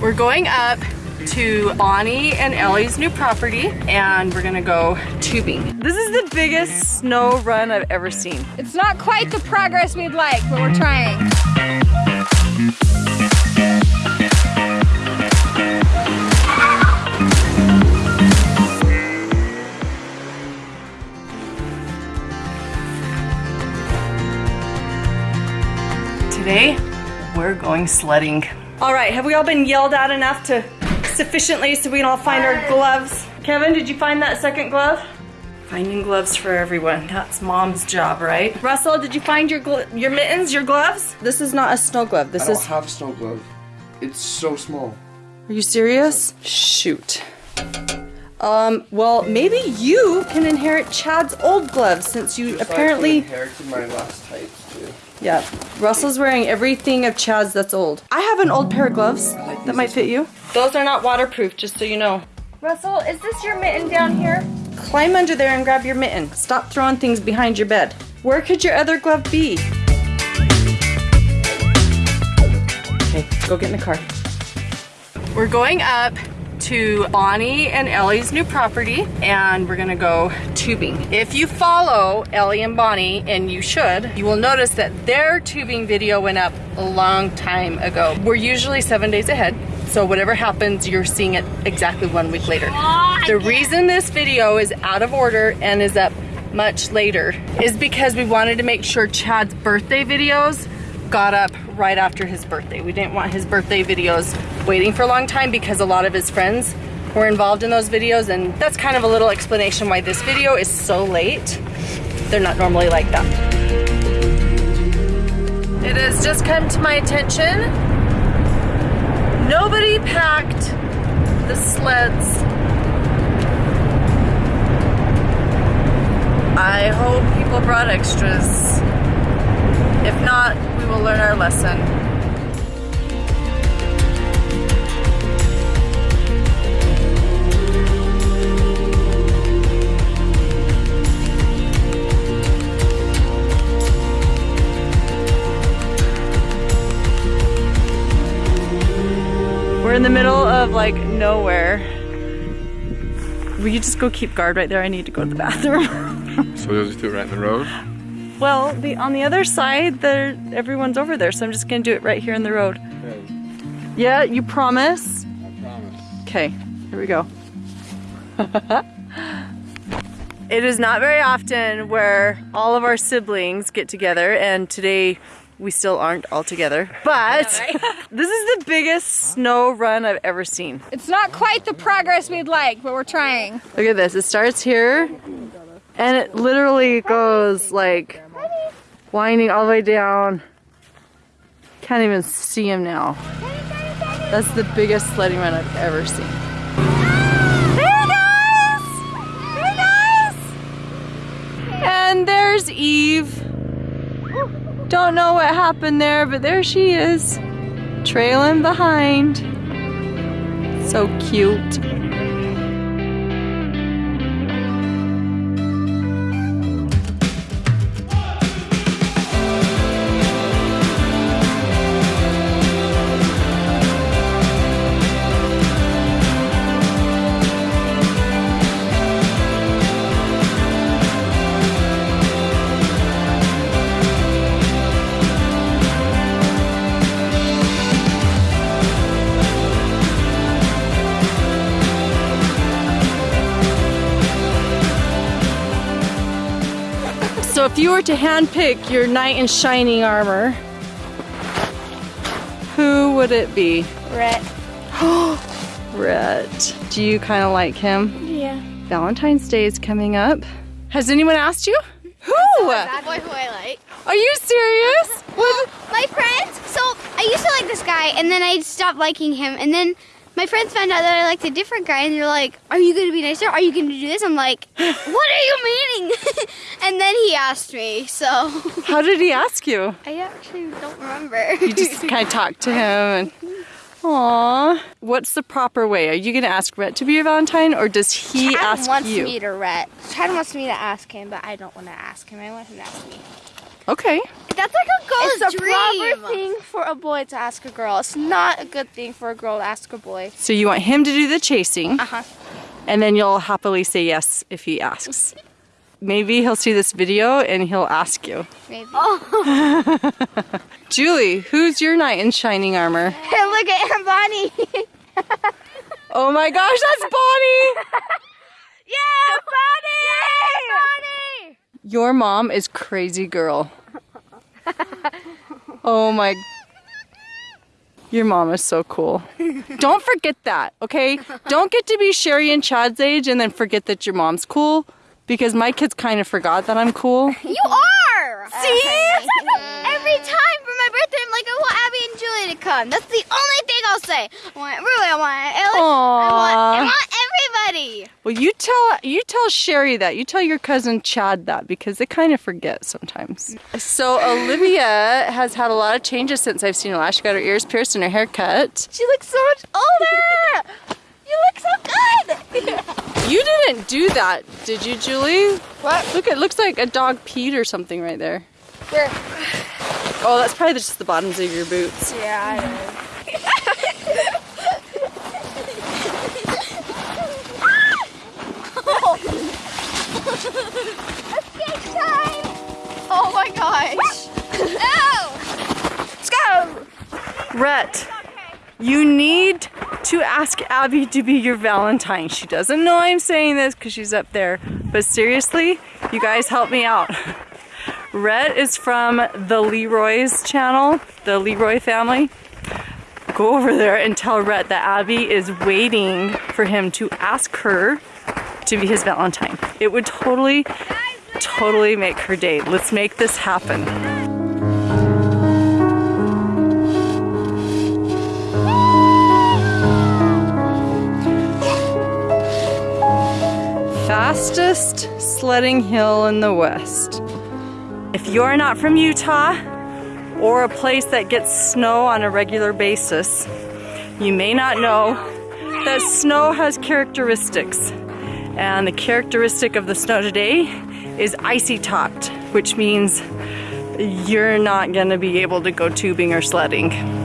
We're going up to Bonnie and Ellie's new property and we're gonna go tubing. This is the biggest snow run I've ever seen. It's not quite the progress we'd like, but we're trying. Today, we're going sledding. All right, have we all been yelled at enough to sufficiently so we can all find our gloves? Kevin, did you find that second glove? Finding gloves for everyone. That's mom's job, right? Russell, did you find your your mittens, your gloves? This is not a snow glove. This I don't is. have a snow glove. It's so small. Are you serious? Shoot. Um, well, maybe you can inherit Chad's old gloves since you Just apparently. Like inherited my last tights too. Yeah, Russell's wearing everything of Chad's that's old. I have an old pair of gloves like that might fit you. Those are not waterproof, just so you know. Russell, is this your mitten down here? Climb under there and grab your mitten. Stop throwing things behind your bed. Where could your other glove be? Okay, go get in the car. We're going up to Bonnie and Ellie's new property and we're gonna go tubing. If you follow Ellie and Bonnie, and you should, you will notice that their tubing video went up a long time ago. We're usually seven days ahead, so whatever happens, you're seeing it exactly one week later. Oh, the reason this video is out of order and is up much later is because we wanted to make sure Chad's birthday videos got up right after his birthday. We didn't want his birthday videos waiting for a long time because a lot of his friends were involved in those videos and that's kind of a little explanation why this video is so late. They're not normally like that. It has just come to my attention. Nobody packed the sleds. I hope people brought extras. If not, we will learn our lesson. In the middle of like nowhere. Will you just go keep guard right there? I need to go to the bathroom. So you'll just do it right in the road? well, the on the other side, there everyone's over there, so I'm just gonna do it right here in the road. Yeah, you promise? I promise. Okay, here we go. it is not very often where all of our siblings get together, and today we still aren't all together. But this is the biggest snow run I've ever seen. It's not quite the progress we'd like, but we're trying. Look at this. It starts here, and it literally goes like winding all the way down. Can't even see him now. That's the biggest sledding run I've ever seen. There he goes! There! And there's Eve. Don't know what happened there, but there she is, trailing behind. So cute. If you were to handpick your knight in shining armor, who would it be? Rhett. Rhett. Do you kind of like him? Yeah. Valentine's Day is coming up. Has anyone asked you? Who? That boy who I like. Are you serious? What? My friends. So I used to like this guy, and then I stopped liking him, and then my friends found out that I liked a different guy, and they're like, "Are you going to be nicer? Are you going to do this?" I'm like, "What are you meaning?" and then he asked me. So How did he ask you? I actually don't remember. You just kind of talked to him and. Aww. What's the proper way? Are you gonna ask Rhett to be your Valentine, or does he Chad ask wants you? me to Rhett. Chad wants me to ask him, but I don't want to ask him. I want him to ask me. Okay. That's like a girl's It's a dream. proper thing for a boy to ask a girl. It's not a good thing for a girl to ask a boy. So you want him to do the chasing, Uh-huh. and then you'll happily say yes if he asks. Maybe he'll see this video and he'll ask you. Maybe. Julie, who's your knight in shining armor? Hey, look at Aunt Bonnie. Oh my gosh, that's Bonnie! yeah, Bonnie! Bonnie! Your mom is crazy girl. Oh my. Your mom is so cool. Don't forget that, okay? Don't get to be Sherry and Chad's age and then forget that your mom's cool because my kids kind of forgot that I'm cool. You are! See? Every time for my birthday, I'm like, I want Abby and Julie to come. That's the only thing I'll say. I want Rui, I want Ellie, I want, I want everybody. Well, you tell you tell Sherry that. You tell your cousin Chad that because they kind of forget sometimes. So Olivia has had a lot of changes since I've seen her last. She got her ears pierced and her hair cut. She looks so much older. You look so good. You didn't do that, did you, Julie? What? Look, it looks like a dog peed or something right there. Where? Oh, that's probably just the bottoms of your boots. Yeah, I know. Oh my gosh. No! Let's Rhett, you need to ask Abby to be your Valentine. She doesn't know I'm saying this because she's up there. But seriously, you guys help me out. Rhett is from the Leroy's channel, the Leroy family. Go over there and tell Rhett that Abby is waiting for him to ask her to be his Valentine. It would totally, totally make her day. Let's make this happen. Fastest sledding hill in the West. If you're not from Utah or a place that gets snow on a regular basis, you may not know that snow has characteristics. And the characteristic of the snow today is icy topped, which means you're not going to be able to go tubing or sledding.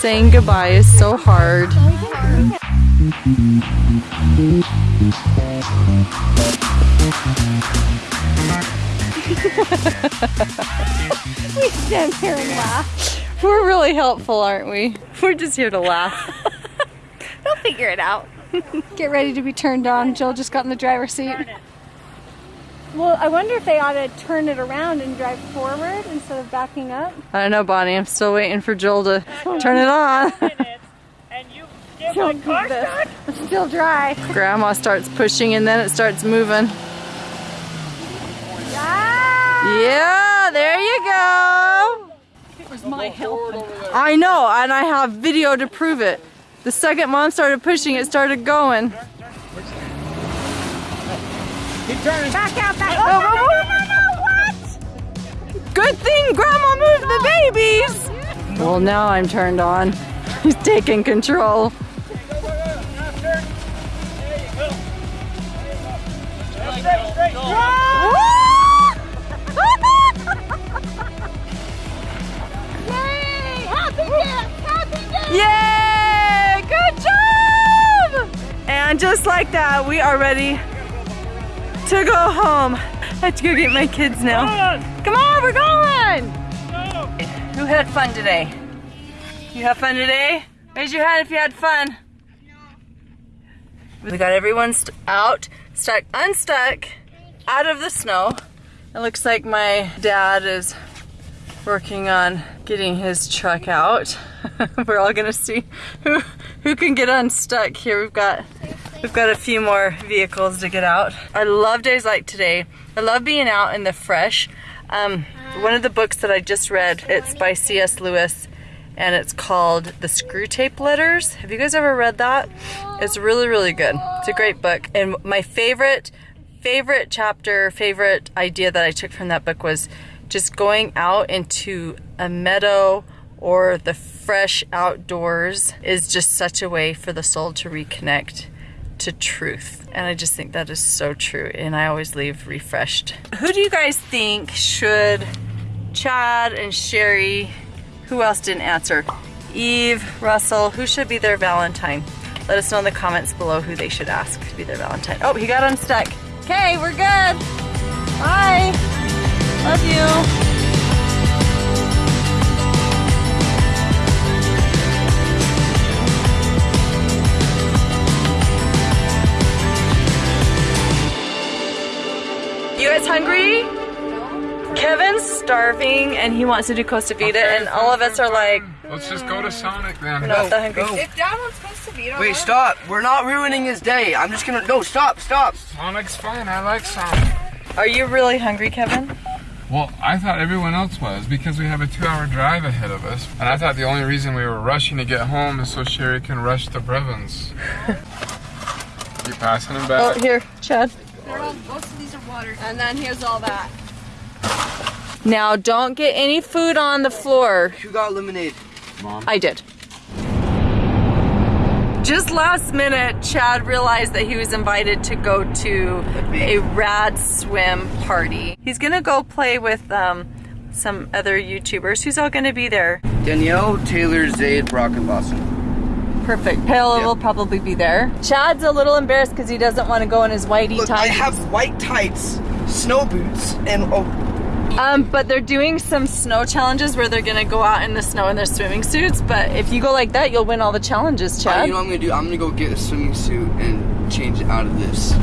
Saying goodbye is so hard. We stand here and laugh. We're really helpful, aren't we? We're just here to laugh. They'll figure it out. Get ready to be turned on. Jill just got in the driver's seat. Well, I wonder if they ought to turn it around and drive forward instead of backing up. I don't know, Bonnie. I'm still waiting for Joel to turn it on. and you get my car this. It's still dry. Grandma starts pushing and then it starts moving. Yeah, there you go. Where's my help? I know, and I have video to prove it. The second mom started pushing, it started going. Keep turning. Back out, back Oh, oh out. oh, oh. oh, oh Good thing Grandma moved the babies. Well, now I'm turned on. He's taking control. Straight, straight, straight. And just like that, we are ready to go home. I have to go get my kids now. Come on, we're going! Who had fun today? You have fun today? Raise your hand if you had fun. We got everyone st- out, stuck, unstuck, out of the snow. It looks like my dad is working on getting his truck out. We're all gonna see who who can get unstuck here. We've got we've got a few more vehicles to get out. I love days like today. I love being out in the fresh, Um, one of the books that I just read, it's by C.S. Lewis and it's called The Screwtape Letters. Have you guys ever read that? It's really, really good. It's a great book. And my favorite, favorite chapter, favorite idea that I took from that book was just going out into a meadow or the fresh outdoors is just such a way for the soul to reconnect to truth. And I just think that is so true. And I always leave refreshed. Who do you guys think should Chad and Sherry, who else didn't answer? Eve, Russell, who should be their Valentine? Let us know in the comments below who they should ask to be their Valentine. Oh, he got unstuck. Okay, we're good. Bye. Love you. Hungry? Kevin's starving and he wants to do Costa Vida and all of us are like, Let's just go to Sonic then. we're not that hungry. go. If Dad wants Costa Vida, Wait, stop. We're not ruining his day. I'm just gonna. No, stop, stop. Sonic's fine. I like Sonic. Are you really hungry, Kevin? Well, I thought everyone else was because we have a two-hour drive ahead of us, and I thought the only reason we were rushing to get home is so Sherry can rush the Brevins. you passing him Oh, back? here, Chad. Most of these are water. And then here's all that. Now, don't get any food on the floor. Who got lemonade? Mom. I did. Just last minute, Chad realized that he was invited to go to a rad swim party. He's gonna go play with um, some other YouTubers. Who's all gonna be there? Danielle, Taylor, Zayd, Brock, and Lawson. Perfect. Pale Yeah. will probably be there. Chad's a little embarrassed because he doesn't want to go in his whitey Look, I have white tights, snow boots, and oh, Um, but they're doing some snow challenges where they're gonna go out in the snow in their swimming suits. But if you go like that, you'll win all the challenges, uh, Chad. you know what I'm gonna do? I'm gonna go get a swimming suit and change out of this.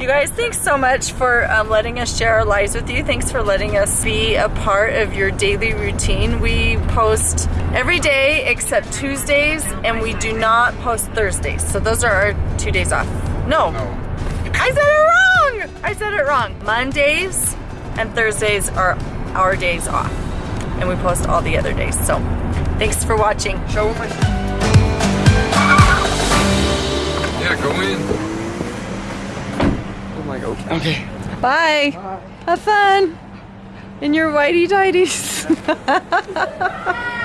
You guys, thanks so much for um, letting us share our lives with you. Thanks for letting us be a part of your daily routine. We post every day except Tuesdays, and we do not post Thursdays. So those are our two days off. No, No. I said it wrong. I said it wrong. Mondays and Thursdays are our days off, and we post all the other days. So thanks for watching. Show my. Yeah, go in. Okay. Bye. Have fun in your whitey tighties.